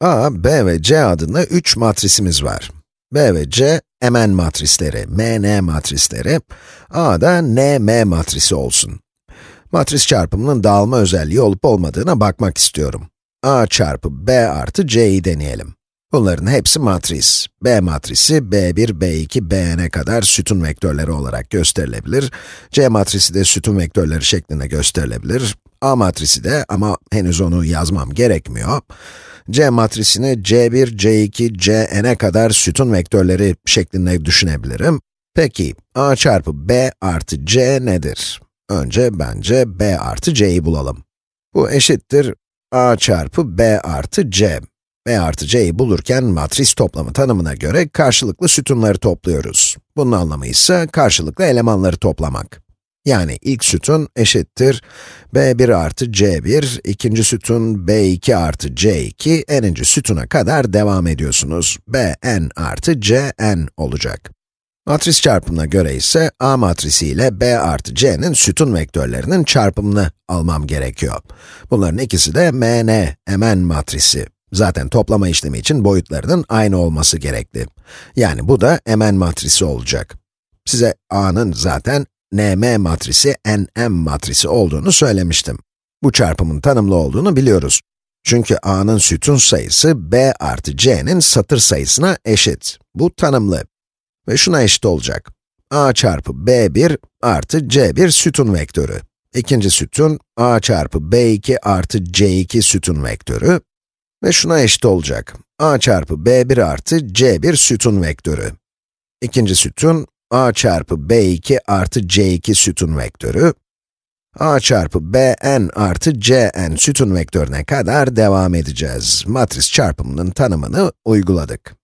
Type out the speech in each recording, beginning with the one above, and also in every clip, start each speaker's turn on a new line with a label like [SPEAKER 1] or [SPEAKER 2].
[SPEAKER 1] A, B ve C adında 3 matrisimiz var. B ve C, Mn matrisleri, Mn matrisleri. A da Nm matrisi olsun. Matris çarpımının dağılma özelliği olup olmadığına bakmak istiyorum. A çarpı B artı C'yi deneyelim. Bunların hepsi matris. B matrisi, B1, B2, Bn'e kadar sütun vektörleri olarak gösterilebilir. C matrisi de sütun vektörleri şeklinde gösterilebilir. A matrisi de ama henüz onu yazmam gerekmiyor. C matrisini C1, C2, Cn'e kadar sütun vektörleri şeklinde düşünebilirim. Peki, A çarpı B artı C nedir? Önce bence B artı C'yi bulalım. Bu eşittir A çarpı B artı C. B artı C'yi bulurken matris toplamı tanımına göre karşılıklı sütunları topluyoruz. Bunun anlamı ise karşılıklı elemanları toplamak. Yani ilk sütun eşittir b1 artı c1, ikinci sütun b2 artı c2, n'inci sütuna kadar devam ediyorsunuz. bn artı cn olacak. Matris çarpımına göre ise A matrisi ile B artı C'nin sütun vektörlerinin çarpımını almam gerekiyor. Bunların ikisi de Mn, Mn matrisi. Zaten toplama işlemi için boyutlarının aynı olması gerekli. Yani bu da Mn matrisi olacak. Size A'nın zaten Nm matrisi, Nm matrisi olduğunu söylemiştim. Bu çarpımın tanımlı olduğunu biliyoruz. Çünkü A'nın sütun sayısı B artı C'nin satır sayısına eşit. Bu tanımlı. Ve şuna eşit olacak. A çarpı B1 artı C1 sütun vektörü. İkinci sütun, A çarpı B2 artı C2 sütun vektörü. Ve şuna eşit olacak. A çarpı B1 artı C1 sütun vektörü. İkinci sütun, a çarpı b2 artı c2 sütun vektörü, a çarpı bn artı cn sütun vektörüne kadar devam edeceğiz. Matris çarpımının tanımını uyguladık.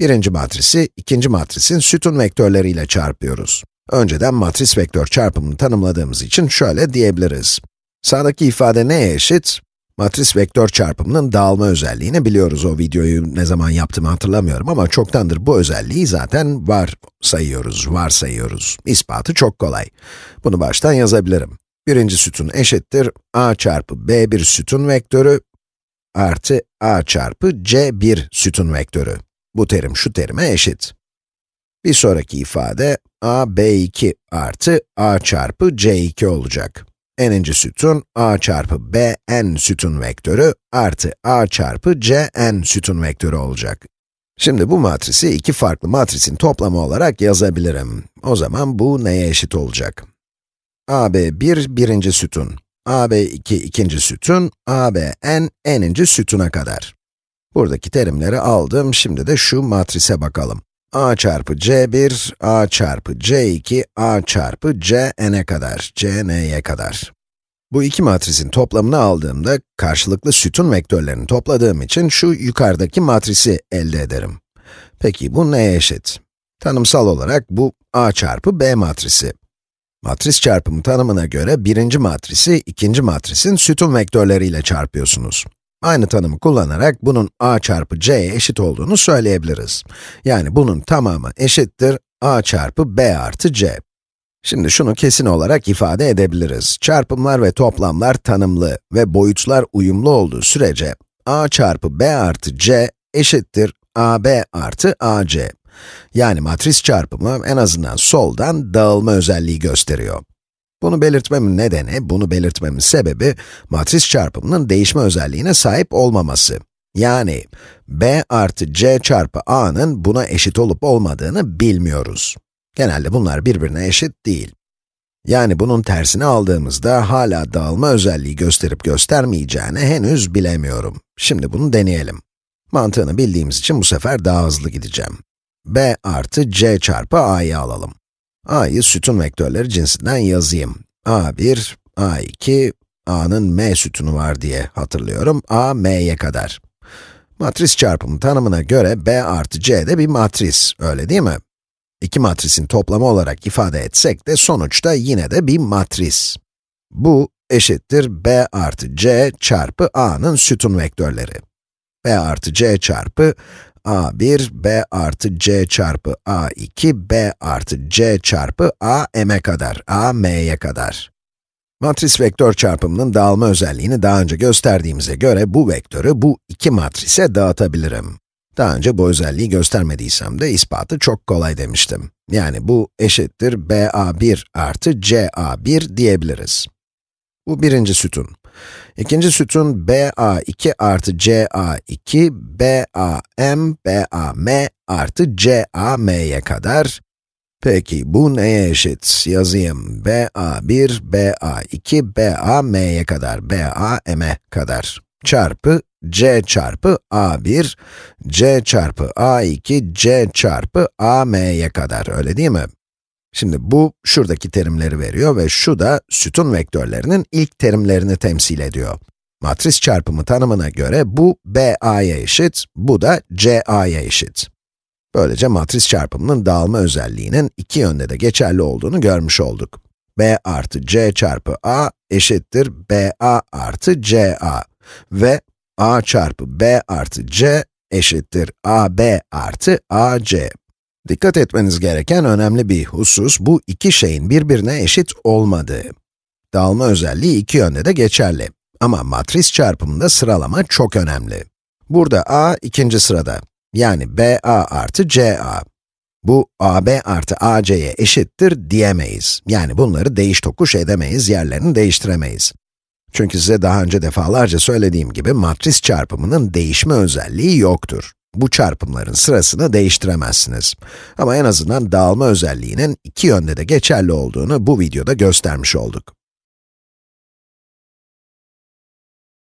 [SPEAKER 1] Birinci matrisi, ikinci matrisin sütun vektörleriyle çarpıyoruz. Önceden matris vektör çarpımını tanımladığımız için şöyle diyebiliriz. Sağdaki ifade neye eşit? Matris vektör çarpımının dağılma özelliğini biliyoruz. O videoyu ne zaman yaptığımı hatırlamıyorum ama çoktandır bu özelliği zaten var sayıyoruz, var sayıyoruz. İspatı çok kolay. Bunu baştan yazabilirim. Birinci sütun eşittir a çarpı b1 sütun vektörü artı a çarpı c1 sütun vektörü. Bu terim şu terime eşit. Bir sonraki ifade a b2 artı a çarpı c2 olacak n'inci sütun a çarpı b n sütun vektörü artı a çarpı c n sütun vektörü olacak. Şimdi bu matrisi iki farklı matrisin toplamı olarak yazabilirim. O zaman bu neye eşit olacak? AB1 birinci sütun, AB2 ikinci sütun, ABN n'inci sütuna kadar. Buradaki terimleri aldım, şimdi de şu matrise bakalım a çarpı c1, a çarpı c2, a çarpı cn'e kadar, cn'ye kadar. Bu iki matrisin toplamını aldığımda, karşılıklı sütun vektörlerini topladığım için şu yukarıdaki matrisi elde ederim. Peki bu neye eşit? Tanımsal olarak bu a çarpı b matrisi. Matris çarpımı tanımına göre birinci matrisi, ikinci matrisin sütun vektörleriyle çarpıyorsunuz. Aynı tanımı kullanarak bunun a çarpı c'ye eşit olduğunu söyleyebiliriz. Yani bunun tamamı eşittir a çarpı b artı c. Şimdi şunu kesin olarak ifade edebiliriz. Çarpımlar ve toplamlar tanımlı ve boyutlar uyumlu olduğu sürece a çarpı b artı c eşittir ab artı ac. Yani matris çarpımı en azından soldan dağılma özelliği gösteriyor. Bunu belirtmemin nedeni, bunu belirtmemin sebebi, matris çarpımının değişme özelliğine sahip olmaması. Yani, b artı c çarpı a'nın buna eşit olup olmadığını bilmiyoruz. Genelde bunlar birbirine eşit değil. Yani bunun tersini aldığımızda hala dağılma özelliği gösterip göstermeyeceğini henüz bilemiyorum. Şimdi bunu deneyelim. Mantığını bildiğimiz için bu sefer daha hızlı gideceğim. b artı c çarpı a'yı alalım a'yı sütun vektörleri cinsinden yazayım. a1, a2, a'nın m sütunu var diye hatırlıyorum. a, m'ye kadar. Matris çarpımı tanımına göre b artı c de bir matris, öyle değil mi? İki matrisin toplamı olarak ifade etsek de sonuçta yine de bir matris. Bu eşittir b artı c çarpı a'nın sütun vektörleri. b artı c çarpı a1, b artı c çarpı a2, b artı c çarpı a m'e kadar, a m'ye kadar. Matris vektör çarpımının dağılma özelliğini daha önce gösterdiğimize göre bu vektörü bu iki matrise dağıtabilirim. Daha önce bu özelliği göstermediysem de ispatı çok kolay demiştim. Yani bu eşittir BA1 artı CA1 diyebiliriz. Bu birinci sütun. İkinci sütun BA2 artı CA2, BAM, BAM artı CAM'ye kadar. Peki bu neye eşit? Yazayım. BA1, BA2, BAM'ye kadar, BAM'e kadar. Çarpı C çarpı A1, C çarpı A2, C çarpı AM'ye kadar, öyle değil mi? Şimdi bu, şuradaki terimleri veriyor ve şu da sütun vektörlerinin ilk terimlerini temsil ediyor. Matris çarpımı tanımına göre bu BA'ya eşit, bu da CA'ya eşit. Böylece matris çarpımının dağılma özelliğinin iki yönde de geçerli olduğunu görmüş olduk. B artı C çarpı A eşittir BA artı CA ve A çarpı B artı C eşittir AB artı AC. Dikkat etmeniz gereken önemli bir husus, bu iki şeyin birbirine eşit olmadığı. Dağılma özelliği iki yönde de geçerli. Ama matris çarpımında sıralama çok önemli. Burada A ikinci sırada, yani BA artı CA. Bu AB artı AC'ye eşittir diyemeyiz. Yani bunları değiş tokuş edemeyiz, yerlerini değiştiremeyiz. Çünkü size daha önce defalarca söylediğim gibi matris çarpımının değişme özelliği yoktur. Bu çarpımların sırasını değiştiremezsiniz. Ama en azından dağılma özelliğinin iki yönde de geçerli olduğunu bu videoda göstermiş olduk.